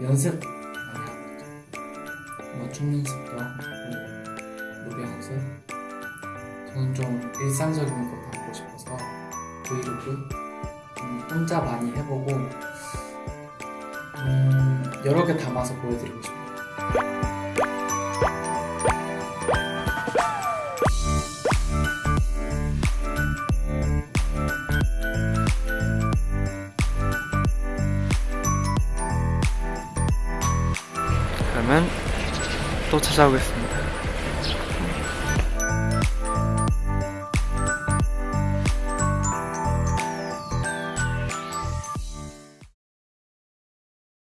연습 많이 하고 있죠. 뭐춤 연습도 하고 노래 연습. 저는 좀 일상적인 거 담고 싶어서 브이로그 좀 혼자 많이 해보고 음, 여러 개 담아서 보여드리고 싶어요. 그러면 또 찾아오겠습니다.